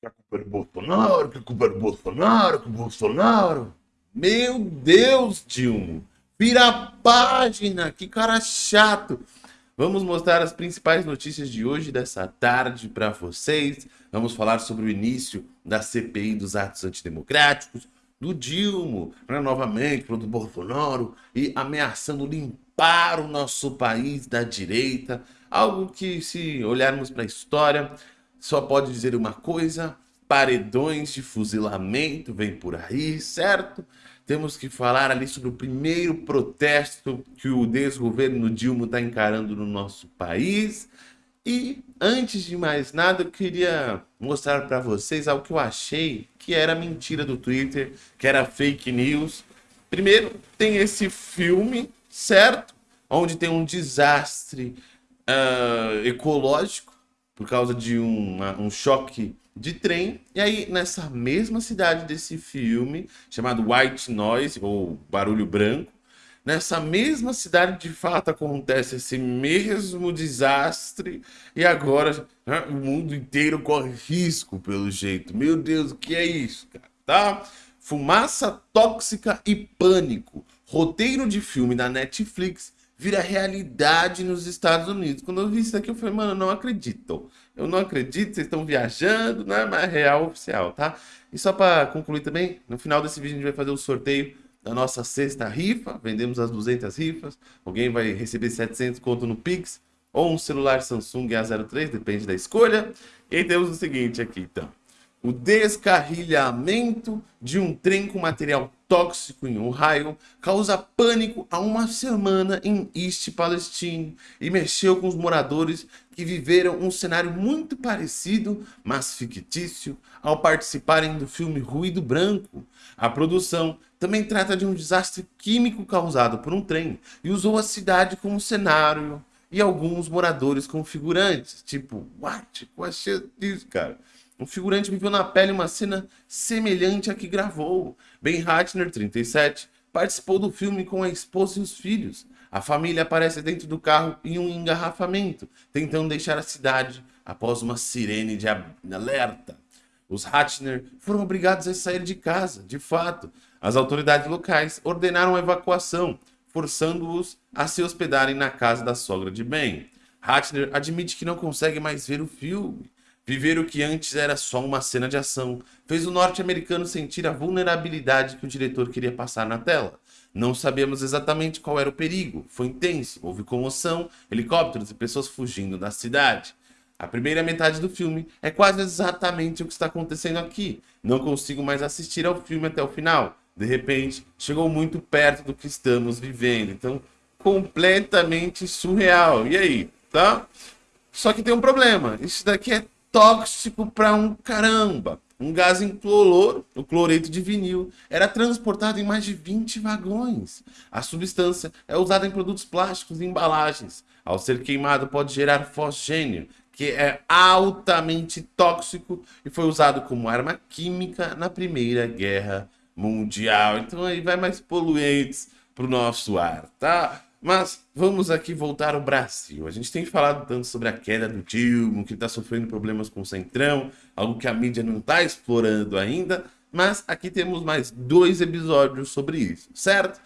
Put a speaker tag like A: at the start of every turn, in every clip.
A: que a culpa é do Bolsonaro, que a culpa é do Bolsonaro, que o Bolsonaro. Meu Deus, Dilma. Vira a página, que cara chato. Vamos mostrar as principais notícias de hoje, dessa tarde, para vocês. Vamos falar sobre o início da CPI dos atos antidemocráticos, do Dilma, né, novamente, do Bolsonaro, e ameaçando limpar o nosso país da direita. Algo que, se olharmos para a história, só pode dizer uma coisa, paredões de fuzilamento vem por aí, certo? Temos que falar ali sobre o primeiro protesto que o desgoverno Dilma está encarando no nosso país. E antes de mais nada, eu queria mostrar para vocês algo que eu achei que era mentira do Twitter, que era fake news. Primeiro, tem esse filme, certo? Onde tem um desastre uh, ecológico por causa de um, um choque de trem. E aí, nessa mesma cidade desse filme, chamado White Noise, ou Barulho Branco, nessa mesma cidade de fato acontece esse mesmo desastre e agora né, o mundo inteiro corre risco pelo jeito. Meu Deus, o que é isso, cara? Tá? Fumaça tóxica e pânico. Roteiro de filme da Netflix vira realidade nos Estados Unidos. Quando eu vi isso aqui, eu falei, mano, eu não acredito. Eu não acredito, vocês estão viajando, não é mais real oficial, tá? E só para concluir também, no final desse vídeo a gente vai fazer o sorteio da nossa sexta rifa. Vendemos as 200 rifas. Alguém vai receber 700 conto no Pix ou um celular Samsung A03, depende da escolha. E temos o seguinte aqui, então o descarrilhamento de um trem com material tóxico em Ohio causa pânico há uma semana em East Palestine e mexeu com os moradores que viveram um cenário muito parecido, mas fictício, ao participarem do filme Ruído Branco. A produção também trata de um desastre químico causado por um trem e usou a cidade como cenário e alguns moradores como figurantes. Tipo, what? Qual é disso, cara? Um figurante viveu na pele uma cena semelhante à que gravou. Ben Ratner, 37, participou do filme com a esposa e os filhos. A família aparece dentro do carro em um engarrafamento, tentando deixar a cidade após uma sirene de alerta. Os Ratner foram obrigados a sair de casa, de fato. As autoridades locais ordenaram a evacuação, forçando-os a se hospedarem na casa da sogra de Ben. Ratner admite que não consegue mais ver o filme. Viver o que antes era só uma cena de ação fez o norte-americano sentir a vulnerabilidade que o diretor queria passar na tela. Não sabemos exatamente qual era o perigo, foi intenso, houve comoção, helicópteros e pessoas fugindo da cidade. A primeira metade do filme é quase exatamente o que está acontecendo aqui. Não consigo mais assistir ao filme até o final. De repente, chegou muito perto do que estamos vivendo. Então, completamente surreal. E aí, tá? Só que tem um problema. Isso daqui é tóxico para um caramba. Um gás incolor, o cloreto de vinil, era transportado em mais de 20 vagões. A substância é usada em produtos plásticos e embalagens. Ao ser queimado, pode gerar fosgênio, que é altamente tóxico e foi usado como arma química na Primeira Guerra Mundial. Então aí vai mais poluentes para o nosso ar, tá? Mas vamos aqui voltar ao Brasil. A gente tem falado tanto sobre a queda do Dilma, que está sofrendo problemas com o Centrão, algo que a mídia não está explorando ainda, mas aqui temos mais dois episódios sobre isso, certo?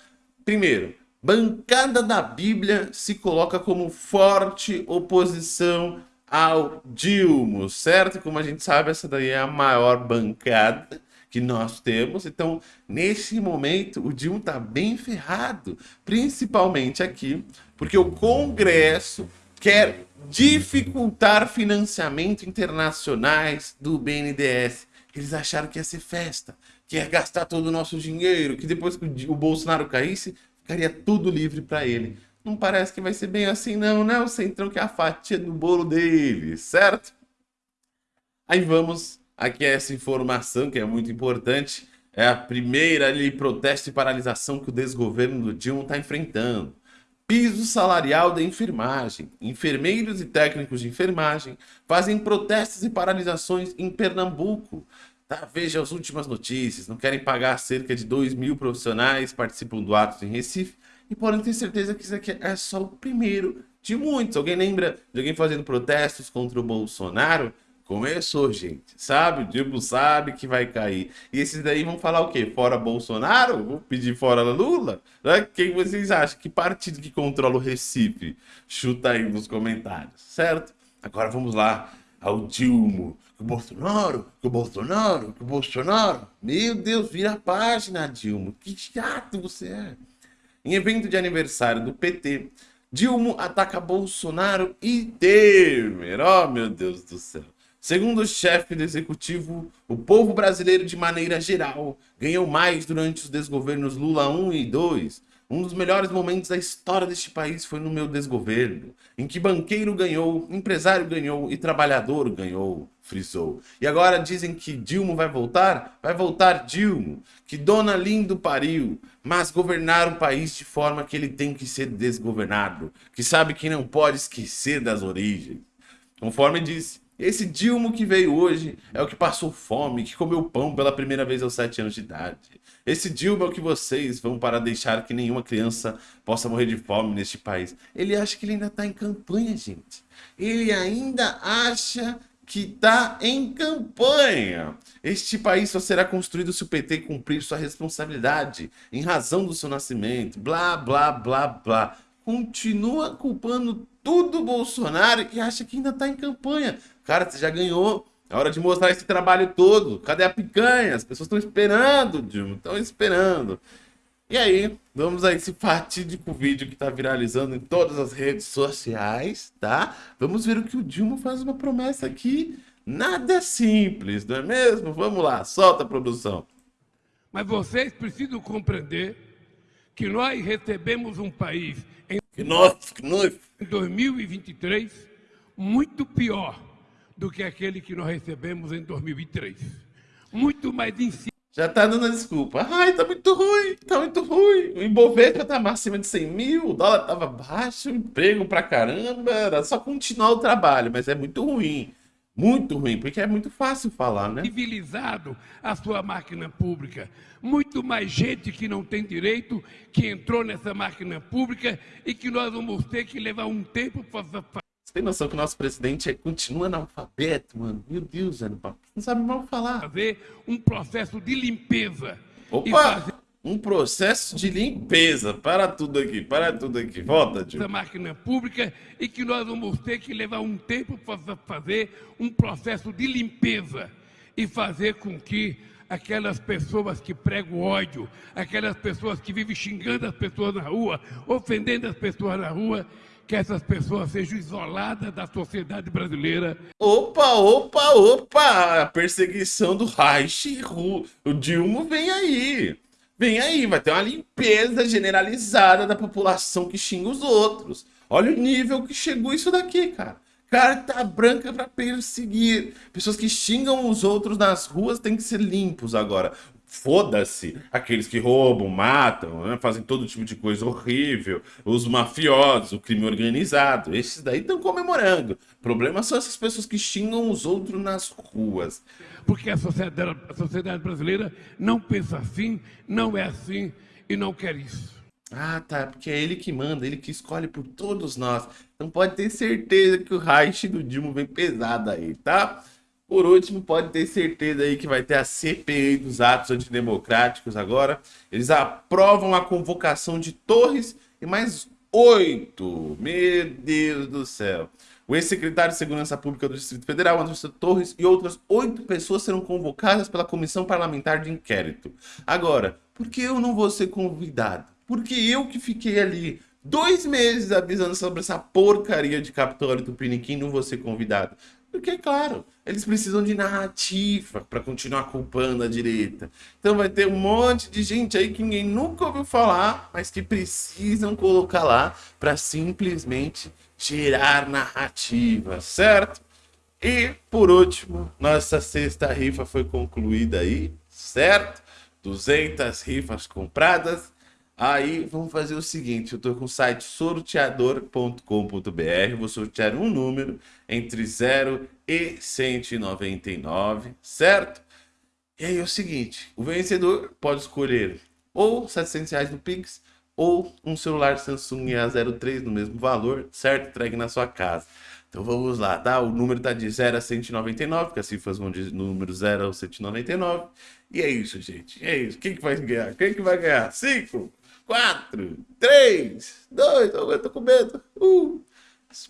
A: Primeiro, bancada da Bíblia se coloca como forte oposição ao Dilma, certo? Como a gente sabe, essa daí é a maior bancada que nós temos. Então, nesse momento, o Dilma está bem ferrado, principalmente aqui, porque o Congresso quer dificultar financiamento internacionais do BNDES. Eles acharam que ia ser festa, que ia gastar todo o nosso dinheiro, que depois que o Bolsonaro caísse, ficaria tudo livre para ele. Não parece que vai ser bem assim não, né? O Centrão que é a fatia do bolo dele, certo? Aí vamos Aqui é essa informação que é muito importante. É a primeira ali, protesto e paralisação que o desgoverno do Dilma está enfrentando. Piso salarial da enfermagem. Enfermeiros e técnicos de enfermagem fazem protestos e paralisações em Pernambuco. Tá? Veja as últimas notícias. Não querem pagar cerca de 2 mil profissionais participam do ato em Recife. E podem ter certeza que isso aqui é só o primeiro de muitos. Alguém lembra de alguém fazendo protestos contra o Bolsonaro? Começou, gente. Sabe? O Dilma sabe que vai cair. E esses daí vão falar o quê? Fora Bolsonaro? Vão pedir fora Lula? Né? Quem vocês acham? Que partido que controla o Recife? Chuta aí nos comentários, certo? Agora vamos lá ao Dilma. O Bolsonaro, o Bolsonaro, o Bolsonaro. Meu Deus, vira a página, Dilma. Que chato você é. Em evento de aniversário do PT, Dilma ataca Bolsonaro e Temer. Oh, meu Deus do céu. Segundo o chefe do executivo, o povo brasileiro, de maneira geral, ganhou mais durante os desgovernos Lula 1 e 2. Um dos melhores momentos da história deste país foi no meu desgoverno, em que banqueiro ganhou, empresário ganhou e trabalhador ganhou, frisou. E agora dizem que Dilma vai voltar? Vai voltar Dilma, que dona lindo pariu, mas governar o país de forma que ele tem que ser desgovernado, que sabe que não pode esquecer das origens. Conforme disse, esse Dilma que veio hoje é o que passou fome, que comeu pão pela primeira vez aos sete anos de idade. Esse Dilma é o que vocês vão para deixar que nenhuma criança possa morrer de fome neste país. Ele acha que ele ainda está em campanha, gente. Ele ainda acha que está em campanha. Este país só será construído se o PT cumprir sua responsabilidade em razão do seu nascimento. Blá, blá, blá, blá. Continua culpando tudo Bolsonaro e acha que ainda está em campanha. Cara, você já ganhou. É hora de mostrar esse trabalho todo. Cadê a picanha? As pessoas estão esperando, Dilma. Estão esperando. E aí, vamos a esse fatídico vídeo que está viralizando em todas as redes sociais, tá? Vamos ver o que o Dilma faz uma promessa aqui. Nada simples, não é mesmo? Vamos lá, solta a produção.
B: Mas vocês precisam compreender que nós recebemos um país em,
A: que nós, que nós.
B: em 2023 muito pior do que aquele que nós recebemos em 2003. Muito mais em cima.
A: Já tá dando a desculpa. Ai, tá muito ruim, tá muito ruim. O Ibovespa tá acima de 100 mil, o dólar tava baixo, emprego pra caramba. Era só continuar o trabalho, mas é muito ruim. Muito ruim, porque é muito fácil falar, né?
B: Civilizado a sua máquina pública. Muito mais gente que não tem direito que entrou nessa máquina pública e que nós vamos ter que levar um tempo para
A: você tem noção que o nosso presidente é, continua analfabeto, mano? Meu Deus, velho. Não sabe mal falar.
B: Fazer um processo de limpeza.
A: Opa! Um processo de limpeza. Para tudo aqui, para tudo aqui. Volta, tio.
B: Da máquina pública e que nós vamos ter que levar um tempo para fazer um processo de limpeza e fazer com que aquelas pessoas que pregam ódio, aquelas pessoas que vivem xingando as pessoas na rua, ofendendo as pessoas na rua, que essas pessoas sejam isoladas da sociedade brasileira.
A: Opa, opa, opa! A perseguição do Reich, o Dilma vem aí. Vem aí, vai ter uma limpeza generalizada da população que xinga os outros. Olha o nível que chegou isso daqui, cara. Carta branca para perseguir. Pessoas que xingam os outros nas ruas têm que ser limpos agora. Foda-se aqueles que roubam, matam, né? fazem todo tipo de coisa horrível, os mafiosos, o crime organizado, esses daí estão comemorando. O problema são essas pessoas que xingam os outros nas ruas.
B: Porque a sociedade, a sociedade brasileira não pensa assim, não é assim e não quer isso.
A: Ah, tá, porque é ele que manda, ele que escolhe por todos nós. Então pode ter certeza que o Reich do Dilma vem pesado aí, tá? Por último, pode ter certeza aí que vai ter a CPI dos atos antidemocráticos agora. Eles aprovam a convocação de Torres e mais oito. Meu Deus do céu. O ex-secretário de Segurança Pública do Distrito Federal, Anderson Torres, e outras oito pessoas serão convocadas pela Comissão Parlamentar de Inquérito. Agora, por que eu não vou ser convidado? Porque eu que fiquei ali dois meses avisando sobre essa porcaria de Capitólio do Piniquim não vou ser convidado. Porque, claro, eles precisam de narrativa para continuar culpando a direita. Então vai ter um monte de gente aí que ninguém nunca ouviu falar, mas que precisam colocar lá para simplesmente tirar narrativa, certo? E, por último, nossa sexta rifa foi concluída aí, certo? 200 rifas compradas Aí vamos fazer o seguinte, eu estou com o site sorteador.com.br, vou sortear um número entre 0 e 199, certo? E aí é o seguinte, o vencedor pode escolher ou 700 reais no Pix ou um celular Samsung A03 no mesmo valor, certo? Entregue na sua casa. Então vamos lá, tá? O número tá de 0 a 199, porque as cifras vão de número 0 ao 199. E é isso, gente. É isso. Quem que vai ganhar? Quem que vai ganhar? 5, 4, 3, 2, eu tô com medo. Uh.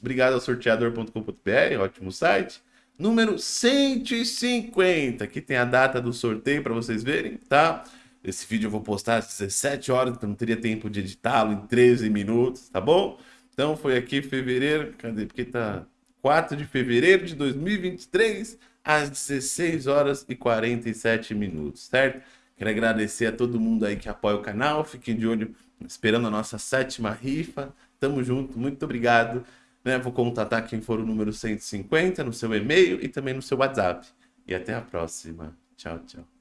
A: Obrigado ao sorteador.com.br, ótimo site. Número 150, aqui tem a data do sorteio para vocês verem, tá? Esse vídeo eu vou postar às 17 horas, então não teria tempo de editá-lo em 13 minutos, tá bom? Então foi aqui fevereiro, cadê? Porque tá 4 de fevereiro de 2023, às 16 horas e 47 minutos, certo? Quero agradecer a todo mundo aí que apoia o canal, fiquem de olho esperando a nossa sétima rifa. Tamo junto, muito obrigado. Né? Vou contatar quem for o número 150 no seu e-mail e também no seu WhatsApp. E até a próxima. Tchau, tchau.